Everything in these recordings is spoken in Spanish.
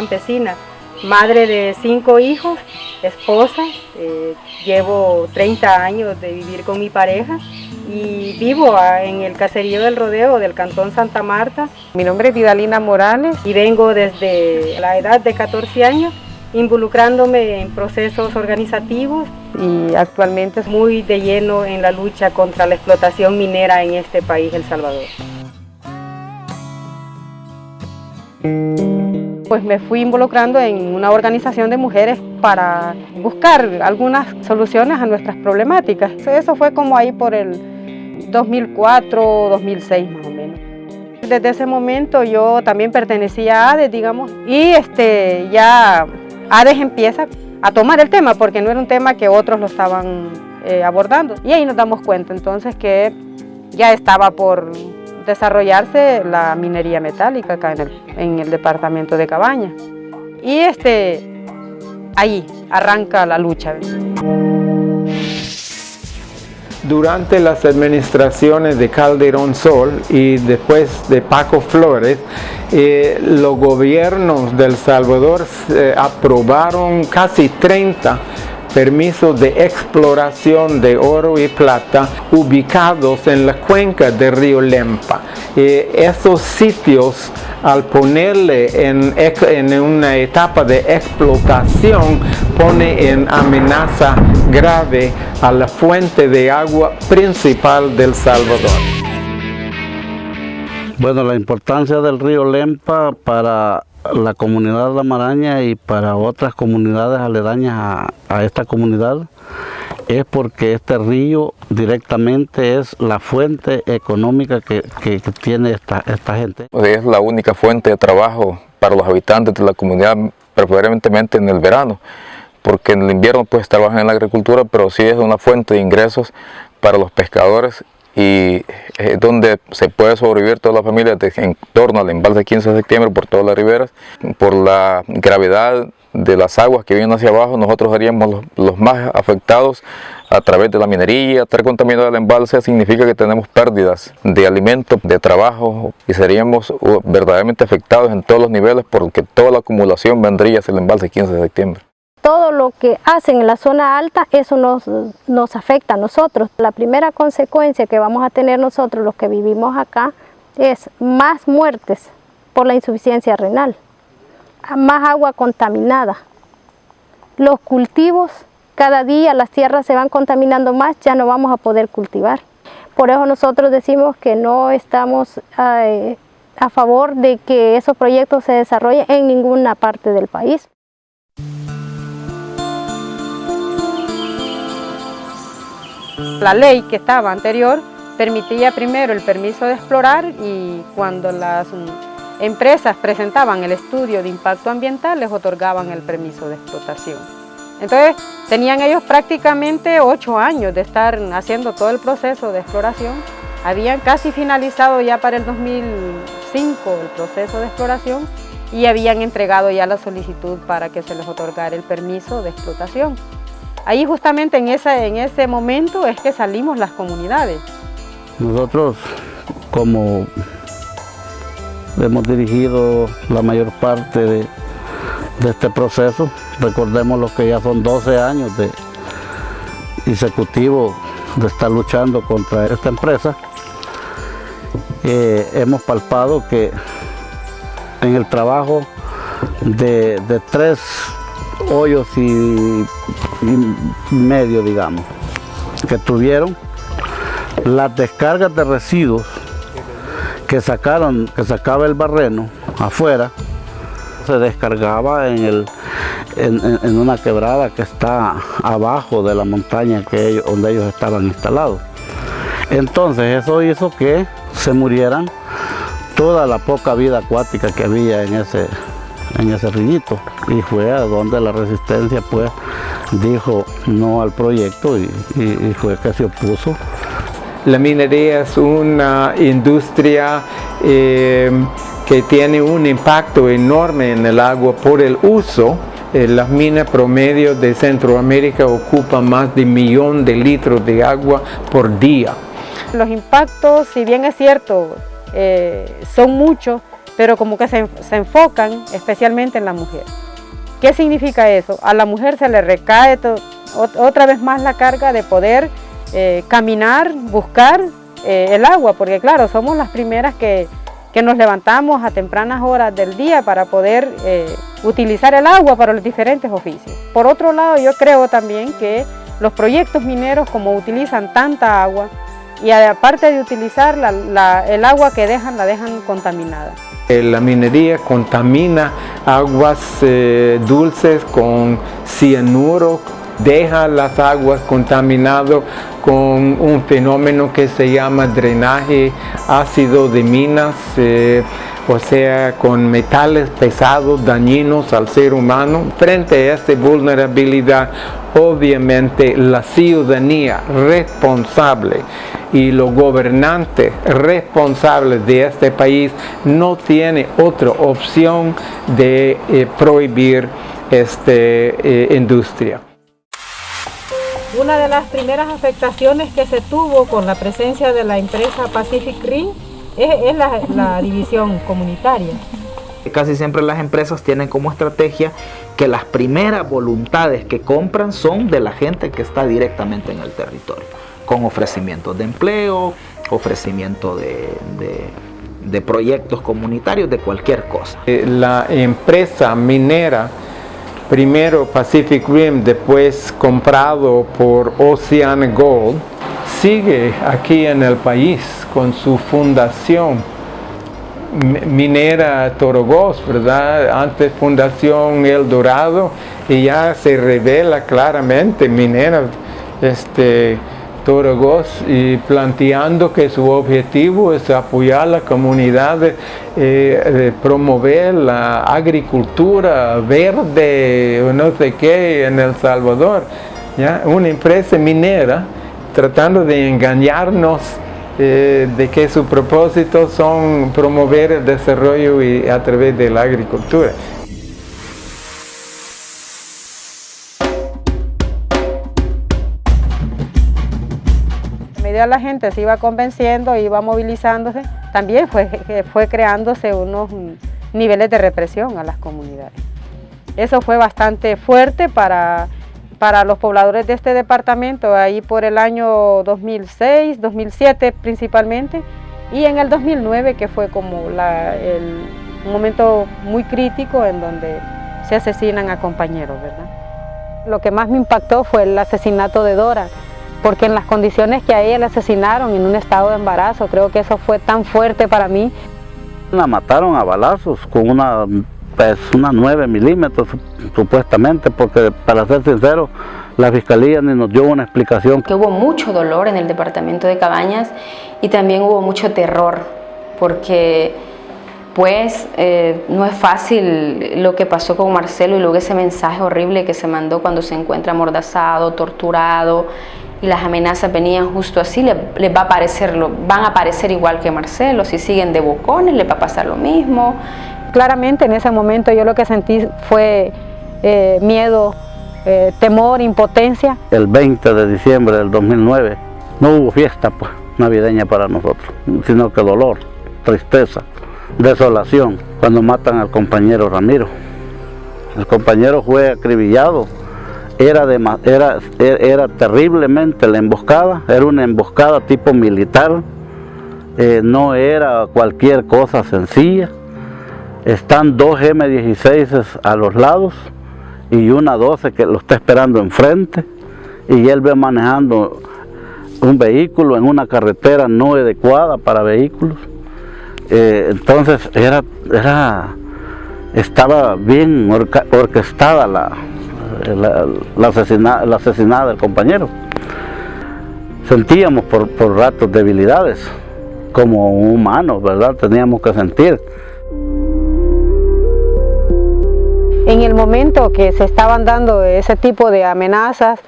campesina, madre de cinco hijos, esposa, eh, llevo 30 años de vivir con mi pareja y vivo en el caserío del Rodeo del Cantón Santa Marta. Mi nombre es Vidalina Morales y vengo desde la edad de 14 años involucrándome en procesos organizativos y actualmente muy de lleno en la lucha contra la explotación minera en este país, El Salvador. Pues me fui involucrando en una organización de mujeres para buscar algunas soluciones a nuestras problemáticas. Eso fue como ahí por el 2004, 2006 más o menos. Desde ese momento yo también pertenecía a ADES, digamos, y este, ya ADES empieza a tomar el tema porque no era un tema que otros lo estaban eh, abordando. Y ahí nos damos cuenta entonces que ya estaba por desarrollarse la minería metálica acá en el, en el departamento de Cabaña. Y este, ahí arranca la lucha. Durante las administraciones de Calderón Sol y después de Paco Flores, eh, los gobiernos del Salvador eh, aprobaron casi 30 permisos de exploración de oro y plata ubicados en la cuenca del río Lempa. Eh, esos sitios al ponerle en, en, una etapa de explotación pone en amenaza grave a la fuente de agua principal del Salvador. Bueno, la importancia del río Lempa para la comunidad de La Maraña y para otras comunidades aledañas a, esta comunidad es porque este río directamente es la fuente económica que, tiene esta, esta gente. Es la única fuente de trabajo para los habitantes de la comunidad, preferentemente en el verano, porque en el invierno pues trabajan en la agricultura, pero sí es una fuente de ingresos para los pescadores y es donde se puede sobrevivir toda la familia en torno al embalse 15 de septiembre por todas las riberas. Por la gravedad de las aguas que vienen hacia abajo, nosotros seríamos los, más afectados a través de la minería. Estar contaminado el embalse significa que tenemos pérdidas de alimento, de trabajo y seríamos uh, verdaderamente afectados en todos los niveles porque toda la acumulación vendría hacia el embalse 15 de septiembre lo que hacen en la zona alta, eso nos, nos afecta a nosotros. La primera consecuencia que vamos a tener nosotros, los que vivimos acá, es más muertes por la insuficiencia renal, más agua contaminada. Los cultivos, cada día las tierras se van contaminando más, ya no vamos a poder cultivar. Por eso nosotros decimos que no estamos eh, a favor de que esos proyectos se desarrollen en ninguna parte del país. La ley que estaba anterior permitía primero el permiso de explorar y cuando las empresas presentaban el estudio de impacto ambiental les otorgaban el permiso de explotación. Entonces tenían ellos prácticamente ocho años de estar haciendo todo el proceso de exploración. Habían casi finalizado ya para el 2005 el proceso de exploración y habían entregado ya la solicitud para que se les otorgara el permiso de explotación. Ahí justamente en ese, en ese momento es que salimos las comunidades. Nosotros como hemos dirigido la mayor parte de, este proceso, recordemos lo que ya son 12 años de consecutivo de estar luchando contra esta empresa, eh, hemos palpado que en el trabajo de tres hoyos y, medio, digamos, que tuvieron las descargas de residuos que sacaron, que sacaba el barreno afuera, se descargaba en, el, en, una quebrada que está abajo de la montaña donde ellos estaban instalados. Entonces eso hizo que se murieran toda la poca vida acuática que había en ese, en ese rillito y fue a donde la resistencia pues dijo no al proyecto y, fue que se opuso. La minería es una industria eh, que tiene un impacto enorme en el agua por el uso eh, las minas promedio de Centroamérica ocupan más de un millón de litros de agua por día. Los impactos, si bien es cierto, eh, son muchos, pero como que se, enfocan especialmente en la mujer. ¿Qué significa eso? A la mujer se le recae otra vez más la carga de poder eh, caminar, buscar eh, el agua, porque claro, somos las primeras que, que, nos levantamos a tempranas horas del día para poder eh, utilizar el agua para los diferentes oficios. Por otro lado, yo creo también que los proyectos mineros, como utilizan tanta agua, y aparte de utilizar el agua que dejan, la dejan contaminada. La minería contamina aguas eh, dulces con cianuro, deja las aguas contaminadas con un fenómeno que se llama drenaje ácido de minas, eh, o sea, con metales pesados dañinos al ser humano. Frente a esta vulnerabilidad, obviamente la ciudadanía responsable y los gobernantes responsables de este país no tiene otra opción de eh, prohibir esta eh, industria. Una de las primeras afectaciones que se tuvo con la presencia de la empresa Pacific Ring es, la, división comunitaria. Casi siempre las empresas tienen como estrategia que las primeras voluntades que compran son de la gente que está directamente en el territorio, con ofrecimientos de empleo, ofrecimiento de, de proyectos comunitarios, de cualquier cosa. Eh, la empresa minera primero Pacific Rim, después comprado por Ocean Gold, sigue aquí en el país con su fundación minera Torogos, ¿verdad? Antes Fundación El Dorado y ya se revela claramente minera este, Torogos y planteando que su objetivo es apoyar la comunidad, eh, promover la agricultura verde no sé qué en El Salvador. ¿ya? Una empresa minera tratando de engañarnos eh, de que su propósito son promover el desarrollo y, a través de la agricultura. A medida la gente se iba convenciendo, iba movilizándose, también fue, fue creándose unos niveles de represión a las comunidades. Eso fue bastante fuerte para para los pobladores de este departamento, ahí por el año 2006, 2007 principalmente, y en el 2009 que fue como el, un momento muy crítico en donde se asesinan a compañeros, ¿verdad? Lo que más me impactó fue el asesinato de Dora, porque en las condiciones que a ella le asesinaron en un estado de embarazo, creo que eso fue tan fuerte para mí. La mataron a balazos con una pues una 9 milímetros supuestamente, porque para ser sincero, la fiscalía ni nos dio una explicación. Hubo mucho dolor en el departamento de Cabañas y también hubo mucho terror, porque pues eh, no es fácil lo que pasó con Marcelo y luego ese mensaje horrible que se mandó cuando se encuentra amordazado, torturado y las amenazas venían justo así, les, va a parecer, van a aparecer igual que Marcelo, si siguen de bocones les va a pasar lo mismo, Claramente en ese momento yo lo que sentí fue eh, miedo, eh, temor, impotencia. El 20 de diciembre del 2009 no hubo fiesta pues, navideña para nosotros, sino que dolor, tristeza, desolación, cuando matan al compañero Ramiro. El compañero fue acribillado, era, era, era terriblemente la emboscada, era una emboscada tipo militar, eh, no era cualquier cosa sencilla, están dos M16 a los lados y una 12 que lo está esperando enfrente y él ve manejando un vehículo en una carretera no adecuada para vehículos. Eh, entonces era, era, estaba bien orquestada la, la, asesinada, del compañero. Sentíamos por, por ratos debilidades, como humanos, ¿verdad? Teníamos que sentir. En el momento que se estaban dando ese tipo de amenazas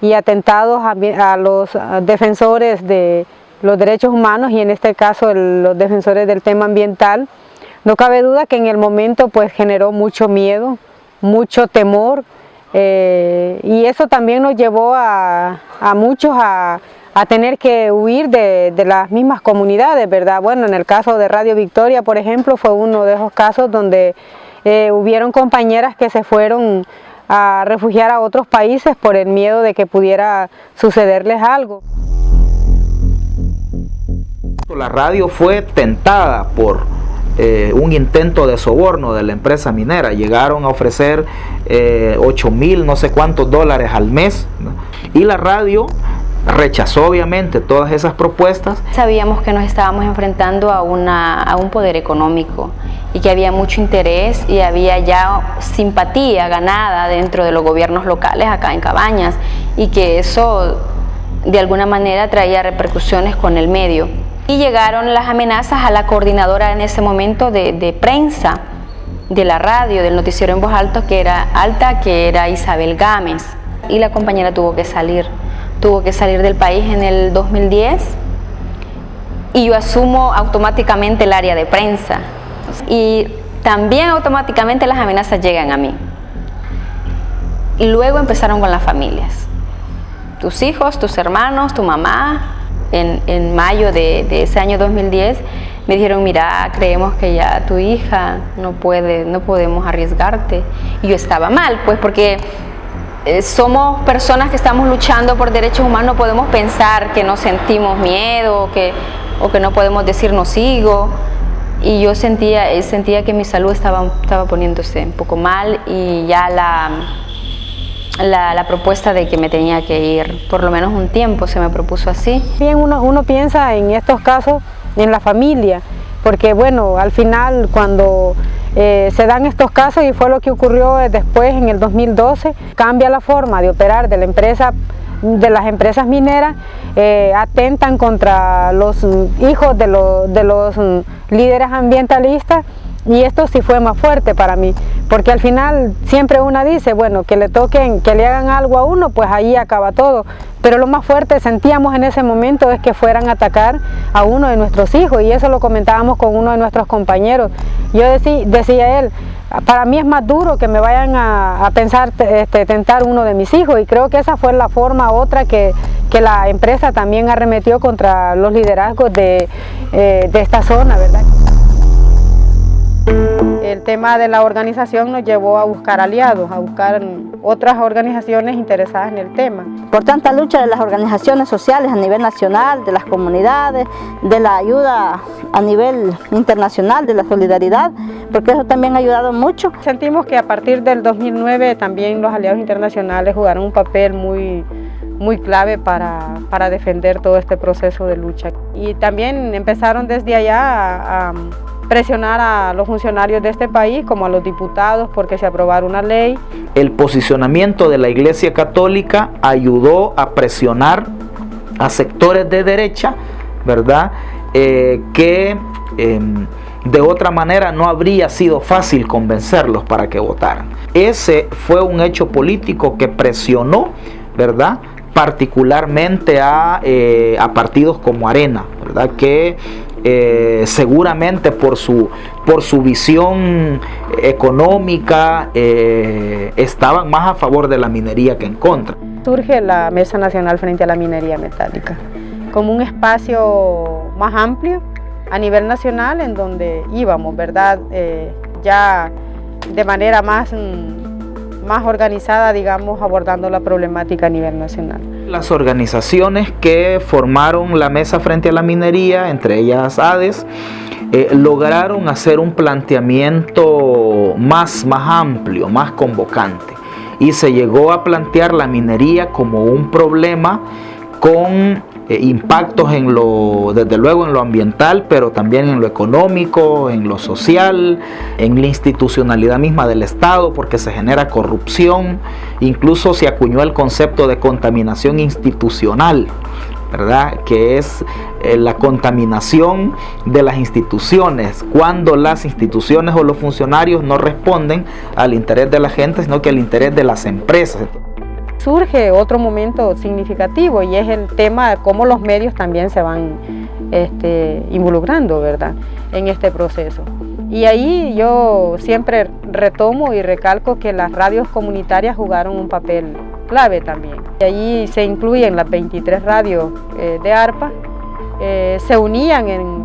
y atentados a, los defensores de los derechos humanos y en este caso los defensores del tema ambiental, no cabe duda que en el momento pues generó mucho miedo, mucho temor eh, y eso también nos llevó a, muchos a, a tener que huir de, las mismas comunidades, ¿verdad? Bueno, en el caso de Radio Victoria, por ejemplo, fue uno de esos casos donde eh, hubieron compañeras que se fueron a refugiar a otros países por el miedo de que pudiera sucederles algo. La radio fue tentada por eh, un intento de soborno de la empresa minera. Llegaron a ofrecer 8 eh, mil, no sé cuántos dólares al mes. Y la radio rechazó obviamente todas esas propuestas. Sabíamos que nos estábamos enfrentando a, una, a un poder económico y que había mucho interés y había ya simpatía ganada dentro de los gobiernos locales acá en Cabañas y que eso de alguna manera traía repercusiones con el medio. Y llegaron las amenazas a la coordinadora en ese momento de, de prensa de la radio, del noticiero en voz alta, que era alta, que era Isabel Gámez. Y la compañera tuvo que salir tuvo que salir del país en el 2010 y yo asumo automáticamente el área de prensa y también automáticamente las amenazas llegan a mí. Y luego empezaron con las familias. Tus hijos, tus hermanos, tu mamá, en, mayo de, de, ese año 2010 me dijeron, mira, creemos que ya tu hija no puede, no podemos arriesgarte. Y yo estaba mal, pues porque eh, somos personas que estamos luchando por derechos humanos, no podemos pensar que no sentimos miedo que, o que no podemos decir no sigo. Y yo sentía, eh, sentía que mi salud estaba, estaba poniéndose un poco mal y ya la, la, la, propuesta de que me tenía que ir, por lo menos un tiempo se me propuso así. Bien, uno, uno piensa en estos casos en la familia, porque bueno, al final cuando eh, se dan estos casos y fue lo que ocurrió después en el 2012, cambia la forma de operar de la empresa de las empresas mineras eh, atentan contra los hijos de, de los líderes ambientalistas y esto sí fue más fuerte para mí, porque al final siempre una dice, bueno, que le toquen, que le hagan algo a uno, pues ahí acaba todo. Pero lo más fuerte sentíamos en ese momento es que fueran a atacar a uno de nuestros hijos y eso lo comentábamos con uno de nuestros compañeros. Yo decía, decía él, para mí es más duro que me vayan a, pensar este, tentar uno de mis hijos y creo que esa fue la forma otra que, que la empresa también arremetió contra los liderazgos de, eh, de esta zona, ¿verdad? El tema de la organización nos llevó a buscar aliados, a buscar otras organizaciones interesadas en el tema. Por tanta lucha de las organizaciones sociales a nivel nacional, de las comunidades, de la ayuda a nivel internacional, de la solidaridad, porque eso también ha ayudado mucho. Sentimos que a partir del 2009 también los aliados internacionales jugaron un papel muy, muy clave para, para defender todo este proceso de lucha. Y también empezaron desde allá a, a presionar a los funcionarios de este país como a los diputados porque se aprobara una ley. El posicionamiento de la Iglesia Católica ayudó a presionar a sectores de derecha, ¿verdad? Eh, que em, de otra manera no habría sido fácil convencerlos para que votaran. Ese fue un hecho político que presionó, ¿verdad? particularmente a, eh, a partidos como Arena, ¿verdad? que eh, seguramente por su, por su visión económica eh, estaban más a favor de la minería que en contra. Surge la Mesa Nacional frente a la minería metálica como un espacio más amplio a nivel nacional en donde íbamos, ¿verdad? Eh, ya de manera más, mm, más organizada, digamos, abordando la problemática a nivel nacional. Las organizaciones que formaron la mesa frente a la minería, entre ellas ADES, eh, lograron hacer un planteamiento más, más amplio, más convocante. Y se llegó a plantear la minería como un problema con eh, impactos en lo, desde luego en lo ambiental, pero también en lo económico, en lo social, en la institucionalidad misma del Estado, porque se genera corrupción, incluso se acuñó el concepto de contaminación institucional, ¿verdad? Que es eh, la contaminación de las instituciones, cuando las instituciones o los funcionarios no responden al interés de la gente, sino que al interés de las empresas surge otro momento significativo y es el tema de cómo los medios también se van este, involucrando ¿verdad? en este proceso. Y ahí yo siempre retomo y recalco que las radios comunitarias jugaron un papel clave también. Y allí se incluyen las 23 radios eh, de ARPA, eh, se unían en,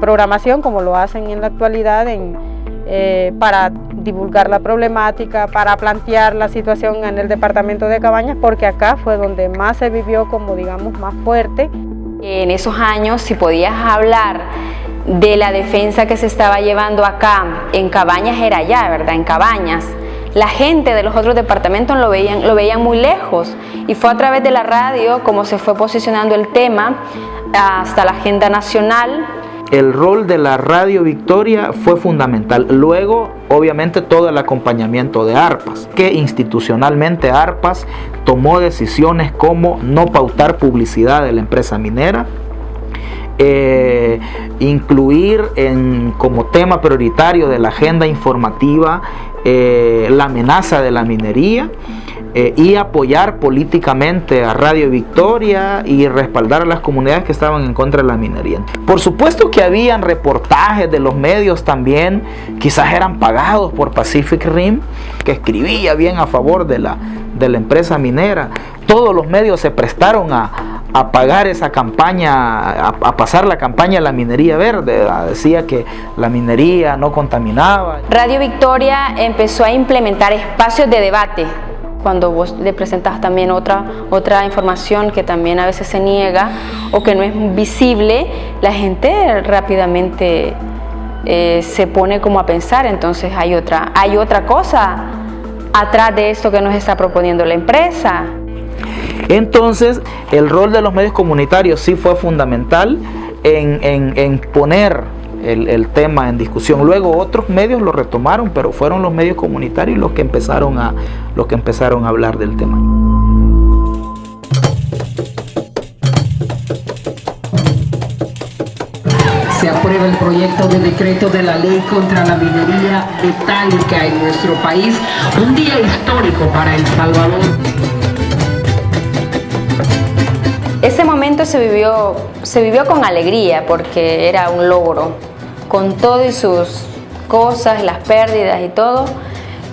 programación como lo hacen en la actualidad eh, para divulgar la problemática, para plantear la situación en el departamento de Cabañas, porque acá fue donde más se vivió como digamos más fuerte. En esos años si podías hablar de la defensa que se estaba llevando acá en Cabañas era allá, ¿verdad? En Cabañas. La gente de los otros departamentos lo veían, lo veían muy lejos y fue a través de la radio como se fue posicionando el tema hasta la agenda nacional. El rol de la Radio Victoria fue fundamental. Luego, obviamente, todo el acompañamiento de ARPAS, que institucionalmente ARPAS tomó decisiones como no pautar publicidad de la empresa minera, eh, incluir en, como tema prioritario de la agenda informativa eh, la amenaza de la minería eh, y apoyar políticamente a Radio Victoria y respaldar a las comunidades que estaban en contra de la minería. Por supuesto que habían reportajes de los medios también, quizás eran pagados por Pacific Rim, que escribía bien a favor de la, de la empresa minera. Todos los medios se prestaron a, a pagar esa campaña, a, pasar la campaña de la minería verde. Decía que la minería no contaminaba. Radio Victoria empezó a implementar espacios de debate. Cuando vos le presentas también otra, otra información que también a veces se niega o que no es visible, la gente rápidamente eh, se pone como a pensar, entonces hay otra, hay otra cosa atrás de esto que nos está proponiendo la empresa. Entonces, el rol de los medios comunitarios sí fue fundamental en, poner el, tema en discusión. Luego otros medios lo retomaron, pero fueron los medios comunitarios los que empezaron a, los que empezaron a hablar del tema. Se aprueba el proyecto de decreto de la ley contra la minería metálica en nuestro país. Un día histórico para El Salvador. Ese momento se vivió, se vivió con alegría porque era un logro. Con todo y sus cosas, las pérdidas y todo,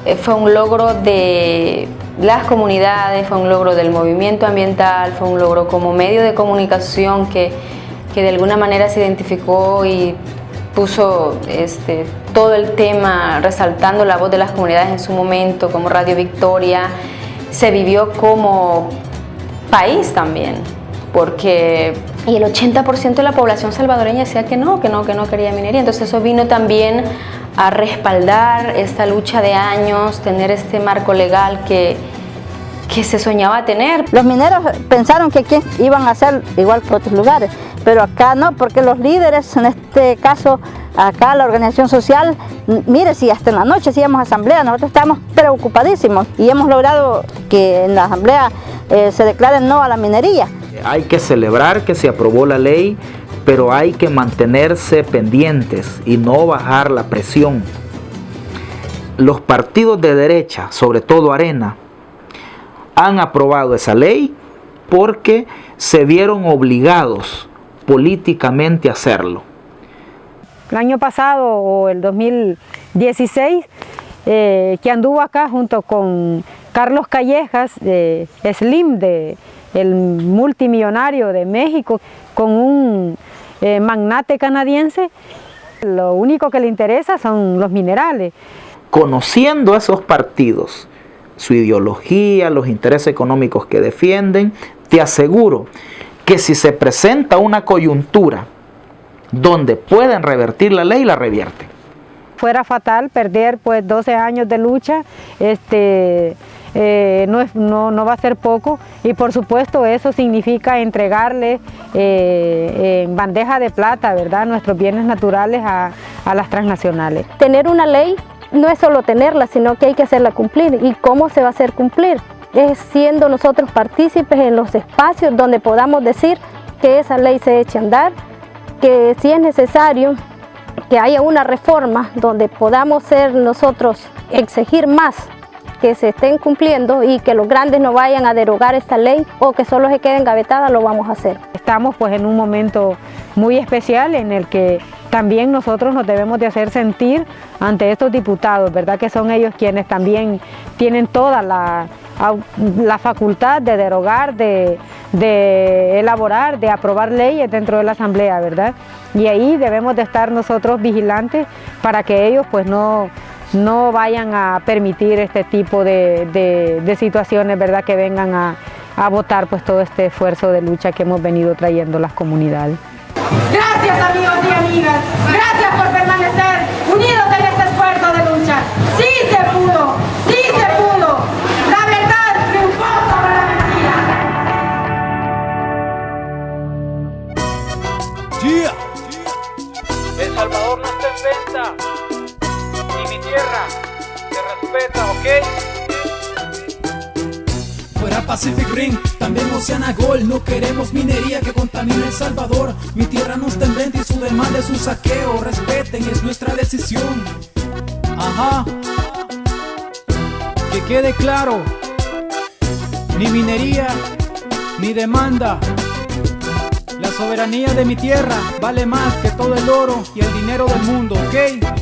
eh, fue un logro de las comunidades, fue un logro del movimiento ambiental, fue un logro como medio de comunicación que, que de alguna manera se identificó y puso este, todo el tema resaltando la voz de las comunidades en su momento, como Radio Victoria, se vivió como país también porque y el 80% de la población salvadoreña decía que no, que no, que no quería minería. Entonces eso vino también a respaldar esta lucha de años, tener este marco legal que, que se soñaba tener. Los mineros pensaron que aquí iban a ser igual que otros lugares, pero acá no, porque los líderes, en este caso, acá la organización social, mire, si hasta en la noche hacíamos asamblea, nosotros estamos preocupadísimos y hemos logrado que en la asamblea eh, se declare no a la minería. Hay que celebrar que se aprobó la ley, pero hay que mantenerse pendientes y no bajar la presión. Los partidos de derecha, sobre todo Arena, han aprobado esa ley porque se vieron obligados políticamente a hacerlo. El año pasado o el 2016, eh, que anduvo acá junto con Carlos Callejas, de Slim, de el multimillonario de México, con un eh, magnate canadiense, lo único que le interesa son los minerales. Conociendo esos partidos, su ideología, los intereses económicos que defienden, te aseguro que si se presenta una coyuntura donde pueden revertir la ley, la revierten. Fuera fatal perder pues 12 años de lucha, este, eh, no, no, no, va a ser poco y por supuesto eso significa entregarle eh, en bandeja de plata ¿verdad? nuestros bienes naturales a, a las transnacionales. Tener una ley no es solo tenerla, sino que hay que hacerla cumplir. ¿Y cómo se va a hacer cumplir? Es siendo nosotros partícipes en los espacios donde podamos decir que esa ley se eche a andar, que si es necesario que haya una reforma donde podamos ser nosotros exigir más que se estén cumpliendo y que los grandes no vayan a derogar esta ley o que solo se quede engavetada, lo vamos a hacer. Estamos pues en un momento muy especial en el que también nosotros nos debemos de hacer sentir ante estos diputados, ¿verdad? Que son ellos quienes también tienen toda la, la facultad de derogar, de, de, elaborar, de aprobar leyes dentro de la Asamblea, ¿verdad? Y ahí debemos de estar nosotros vigilantes para que ellos pues no, no vayan a permitir este tipo de, de situaciones, ¿verdad? Que vengan a, a votar pues todo este esfuerzo de lucha que hemos venido trayendo las comunidades. Gracias amigos y amigas, gracias por permanecer unidos en este esfuerzo de lucha. Sí se pudo, sí se pudo. La verdad triunfó sobre la mentira. El Salvador no está en venta, tierra se respeta, ¿ok? Fuera Pacific Ring, también Oceana Gol No queremos minería que contamine El Salvador. Mi tierra no está en venta y su demanda es un saqueo. Respeten, es nuestra decisión. Ajá. Que quede claro Ni minería, ni demanda. La soberanía de mi tierra vale más que todo el oro y el dinero del mundo, ¿ok?